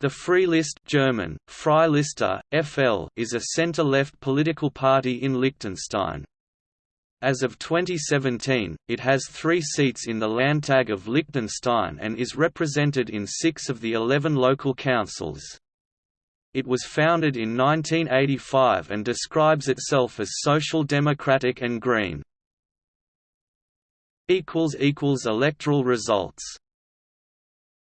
The Free List German, Freiliste, FL is a center-left political party in Liechtenstein. As of 2017, it has three seats in the Landtag of Liechtenstein and is represented in six of the eleven local councils. It was founded in 1985 and describes itself as social democratic and green. Electoral results